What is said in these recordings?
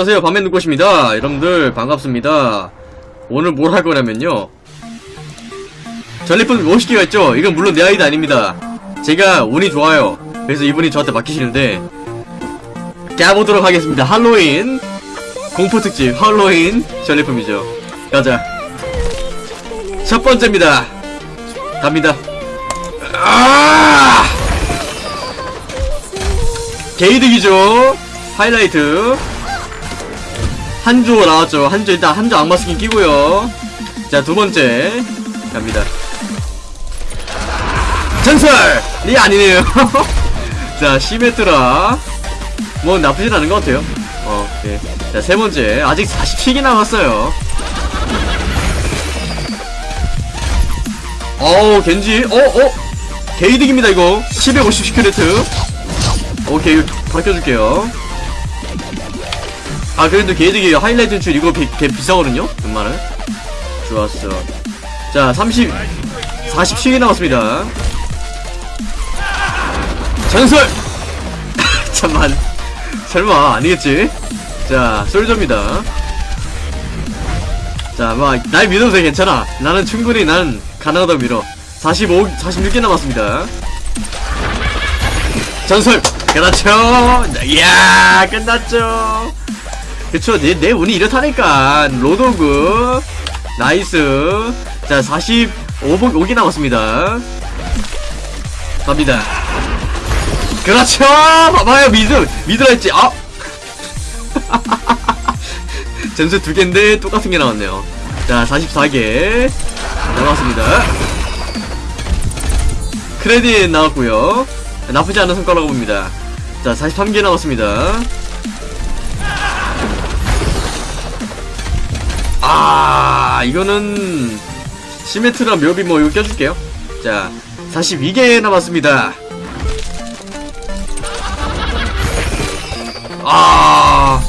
안녕하세요. 밤의 눈꽃입니다. 여러분들 반갑습니다. 오늘 뭘 할 거냐면요. 전리품 50개가 있죠? 이건 물론 내 아이디 아닙니다. 제가 운이 좋아요. 그래서 이분이 저한테 맡기시는데 깨보도록 하겠습니다. 할로윈 공포특집 할로윈 전리품이죠. 가자. 첫 번째입니다. 갑니다. 아! 개이득이죠? 하이라이트 한조 나왔죠. 한조 일단 한조 악마 스킨 끼고요. 자 두번째. 갑니다. 전설 이 아니네요. 자 시메트라. 뭐 나쁘진 않은 것 같아요. 어 오케이. 자 세번째. 아직 47개 남았어요. 어우 겐지. 어어? 게이득입니다 이거. 750 시크레트. 오케이 이거 바로 껴줄게요 아 그래도 게이득이 하이라이트 줄 이거 비, 개 비싸거든요? 웬만은 좋았어. 자 30, 47개 남았습니다. 전설! 잠만. 설마 아니겠지? 자 솔저입니다. 자막날 믿어도 돼 괜찮아. 나는 충분히 난 가능하다 밀어. 45 46개 남았습니다. 전설! 그렇죠? 이야 끝났죠 그쵸 내, 내 운이 이렇다니까 로드호그 nice. 자 45복 5개 남았습니다. 갑니다. 그렇죠! 봐봐요 믿으 믿으라 했지. 아! 전설 두 개인데 똑같은 게 나왔네요. 자 44개 나왔습니다. 크레딧 나왔고요. 나쁘지 않은 성과라고 봅니다. 자 43개 남았습니다 아 이거는 시메트라 묘비 뭐 이거 껴줄게요 자 42개 남았습니다 아,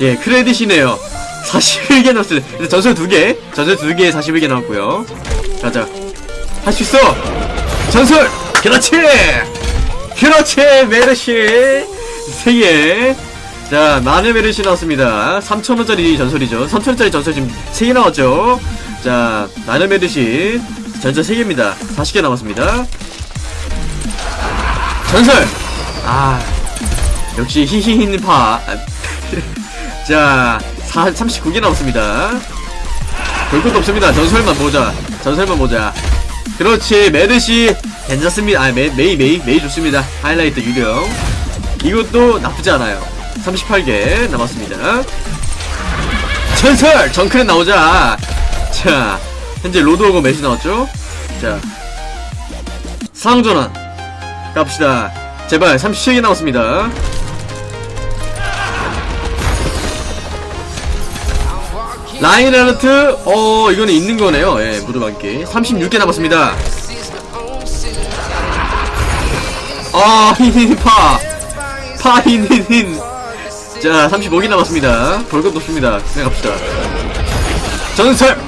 예, 크레딧이네요. 41개 남았어요. 전설 2개, 전설 2개 41개 나왔고요. 가자. 할 수 있어! 전설! 그렇지! 그렇지! 메르시! 3개. 자, 마늘 메르시 나왔습니다. 3,000원짜리 전설이죠. 3,000원짜리 전설 지금 3개 나왔죠. 자, 마늘 메르시. 전설 3개입니다. 40개 남았습니다. 전설! 아, 역시 히히히파 자 4, 39개 남았습니다 별것도 없습니다 전설만 보자 전설만 보자 그렇지 메르시 괜찮습니다 아 메, 메이 메이 메이 좋습니다 하이라이트 유령 이것도 나쁘지 않아요 38개 남았습니다. 전설! 정크랫 나오자. 자 현재 로드호그 메르시 나왔죠? 자 상전환. 갑시다. 제발 37개 남았습니다. 라인하르트? 어 이거는 있는 거네요. 예 무드방기 36개 남았습니다. 아 흰흰파. 파흰흰흰 자 35개 남았습니다. 볼것 없습니다. 그냥 갑시다. 전설!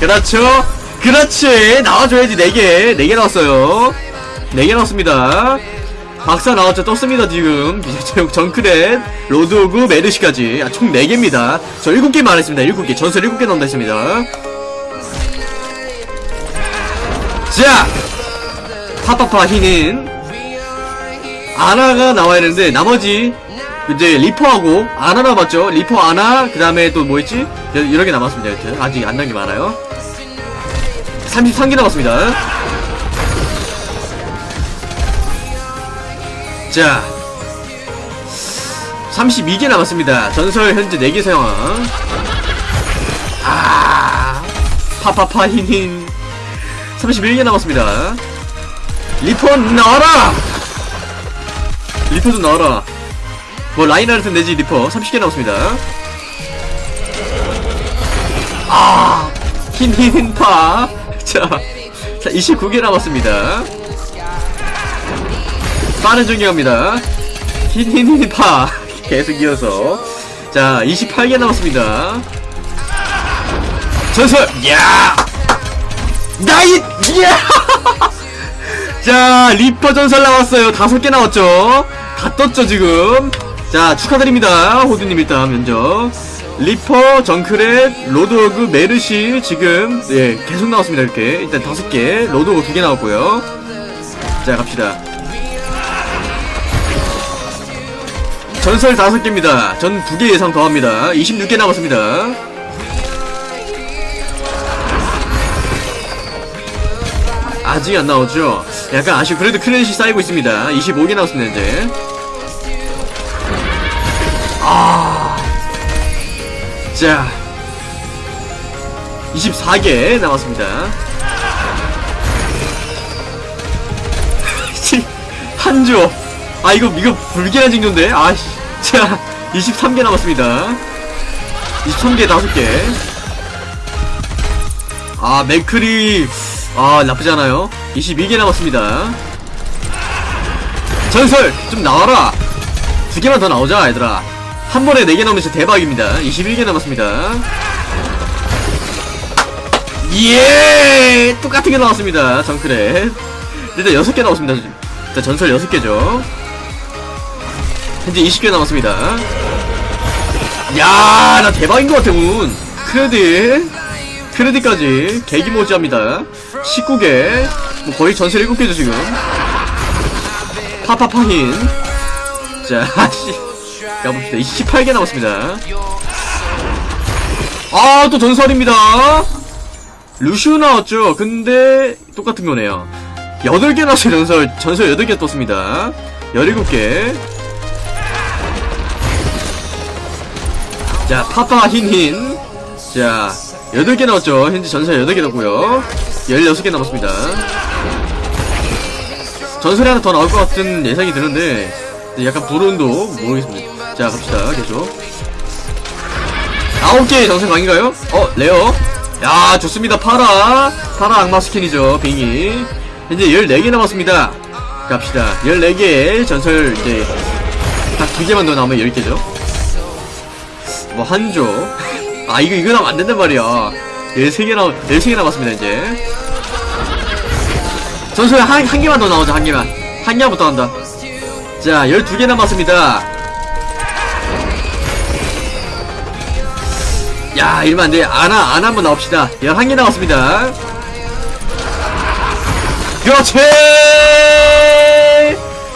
그렇죠? 그렇지! 나와줘야지 4개. 4개 나왔어요. 4개 나왔습니다. 박사 나왔죠? 떴습니다 지금. 정크랫 로드호그 메르시까지. 아, 총 4개입니다. 저 7개 말했습니다. 7개. 전설 7개 나온다 했습니다. 자! 파파파 흰. 아나가 나와야 되는데 나머지 이제 리퍼하고 아나 남았죠? 리퍼 아나 그 다음에 또 뭐있지? 개 남았습니다. 여튼 아직 안난게 많아요. 33개 남았습니다. 자 32개 남았습니다. 전설 현재 4개 사용 아 파파파 흰흰 31개 남았습니다. 리퍼 나와라! 리퍼 좀 나와라 뭐 라인하르트 내지 리퍼 30개 남았습니다. 아 흰흰파. 자, 자 29개 남았습니다. 빠른 전개갑니다. 흰흰흰파. 계속 이어서. 자 28개 남았습니다. 전설! 야! 나이 야! 자 리퍼 전설 나왔어요. 다섯 개 나왔죠? 다 떴죠 지금 자 축하드립니다. 호두님 일단 면접. 리퍼 정크랫 로드호그 메르시 지금 예 계속 나왔습니다 이렇게. 일단 다섯 개 로드호그 두 개 나왔고요. 자 갑시다. 전설 다섯 개입니다. 전 두 개 예상 더합니다. 26개 남았습니다. 아직 안 나오죠? 약간 아쉬워. 그래도 크레딧이 쌓이고 있습니다. 25개 나왔습니다 이제 자. 24개 남았습니다. 한조. 아, 이거, 이거 불길한 징조인데? 아, 씨. 자, 23개 남았습니다. 23개 5개. 아, 맥크리. 아, 나쁘지 않아요. 22개 남았습니다. 전설! 좀 나와라! 두 개만 더 나오자, 얘들아. 한 번에 4개 나오면 진짜 대박입니다. 21개 남았습니다. 예! 똑같은 게 나왔습니다. 정크렛. 일단 6개 나왔습니다. 일단 전설 6개죠. 현재 20개 남았습니다. 야, 나 대박인 것 같아, 운. 크레딧. 크레딧까지 개기모지합니다. 19개. 뭐 거의 전설 7개죠, 지금. 파파파힌. 자, 씨. 가봅시다. 28개 남았습니다. 아, 또 전설입니다. 루시우 나왔죠? 근데, 똑같은 거네요. 8개 나왔어요, 전설. 전설 8개 떴습니다. 17개. 자, 파파 흰흰. 자, 8개 나왔죠? 현재 전설 8개 나고요 16개 남았습니다. 전설이 하나 더 나올 것 같은 예상이 드는데, 약간 불운도 모르겠습니다. 자, 갑시다, 계속. 아홉 개의 전설 강인가요? 어, rare. 야, 좋습니다. 파라. 파라 악마 스킨이죠, 빙이. 현재 14개 남았습니다. 갑시다. 14개의 전설, 이제, 딱 두 개만 더 나오면 10개죠. 뭐, 한조. 아, 이거, 이거 나면 안 된단 말이야. 13개 남, 13개 남았습니다, 이제. 전설 한, 한 개만 더 나오자, 한 개만. 한 개부터 한다. 자, 12개 남았습니다. 야, 이러면 안 돼. 아나, 아나 한번 나옵시다. 11개 나왔습니다. 그렇지!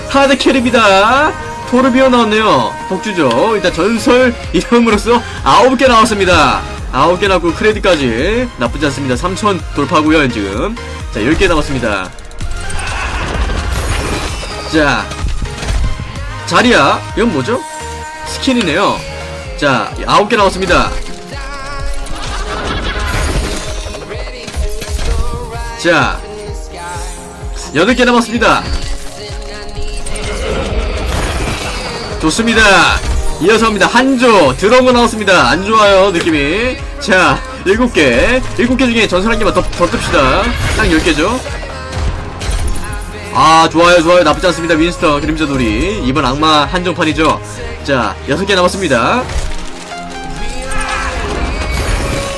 하드 캐리입니다. 토르비오 나왔네요. 복주죠. 일단 전설 이름으로써 9개 나왔습니다. 9개 나고 크레딧까지 나쁘지 않습니다. 3000 돌파고요 지금. 자, 10개 남았습니다. 자, 자리야. 이건 뭐죠? 스킨이네요. 자, 9개 나왔습니다. 자, 8개 남았습니다. 좋습니다. 이어서 합니다. 한조, 드러운 거 나왔습니다. 안 좋아요, 느낌이. 자, 7개. 7개 중에 전설 한 개만 더, 더 뜹시다. 딱 10개죠. 아, 좋아요, 좋아요. 나쁘지 않습니다. 윈스턴, 그림자 놀이. 이번 악마 한정판이죠. 자, 6개 남았습니다.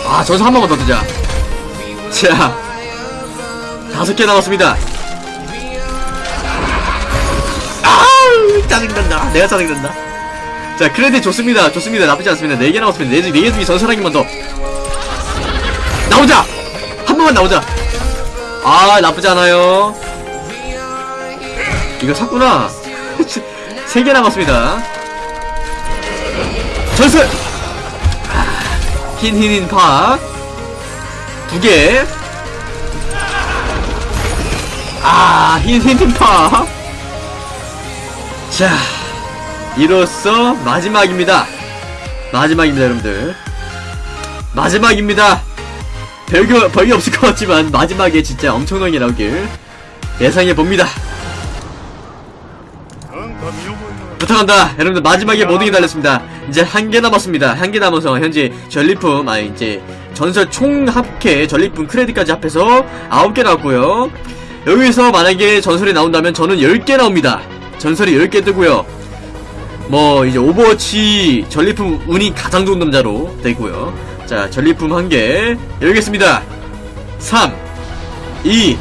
아, 전설 한 번만 더 뜨자. 자, 다섯 개 남았습니다. 아우 짜증난다. 내가 짜증난다. 자 크레딧 좋습니다. 좋습니다. 나쁘지 않습니다. 네개 남았습니다. 네, 네개 중에 전설 한 개만 더 나오자. 한 번만 나오자. 아 나쁘지 않아요. 이거 샀구나. 세개 남았습니다. 전설. 아, 흰흰흰 파. 두 개. 아, 흰, 흰, 흰 파. 자, 이로써 마지막입니다. 마지막입니다, 여러분들. 마지막입니다. 별거, 별게 없을 것 같지만, 마지막에 진짜 엄청나게 나오길 예상해 봅니다. 부탁한다. 여러분들, 마지막에 모든 게 달렸습니다. 이제 한 개 남았습니다. 한 개 남아서, 현재 전리품, 아니, 이제, 전설 총 합계, 전리품 크레딧까지 합해서 9개 나왔고요 여기서 만약에 전설이 나온다면 저는 10개 나옵니다. 전설이 10개 뜨고요. 뭐 이제 오버워치 전리품 운이 가장 좋은 남자로 되고요. 자, 전리품 한 개 열겠습니다. 3 2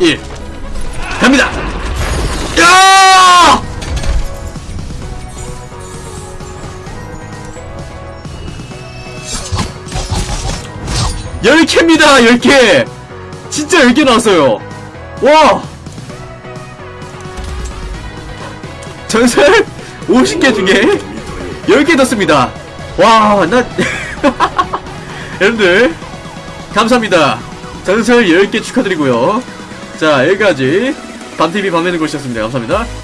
1 갑니다. 야! 10개입니다 10개. 진짜 10개 나왔어요. 와. 전설? 50개 중에 10개 넣습니다. 와나. 여러분들 감사합니다. 전설 10개 축하드리고요. 자 여기까지 밤TV 밤에는 곳이었습니다. 감사합니다